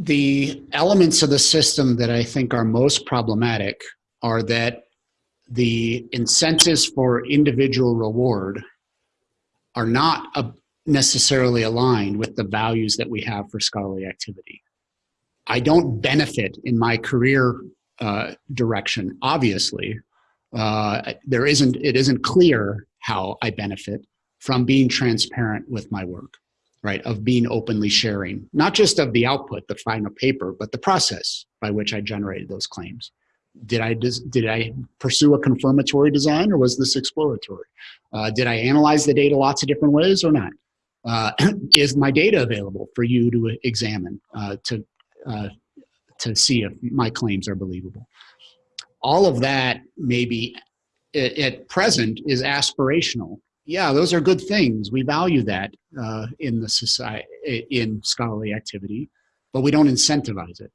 the elements of the system that I think are most problematic are that the incentives for individual reward are not necessarily aligned with the values that we have for scholarly activity. I don't benefit in my career uh, direction, obviously. Uh, there isn't, it isn't clear how I benefit from being transparent with my work, right? Of being openly sharing, not just of the output, the final paper, but the process by which I generated those claims. Did I, did I pursue a confirmatory design or was this exploratory? Uh, did I analyze the data lots of different ways or not? Uh, is my data available for you to examine uh, to uh, to see if my claims are believable? All of that maybe at present is aspirational. Yeah, those are good things. We value that uh, in the society in scholarly activity, but we don't incentivize it.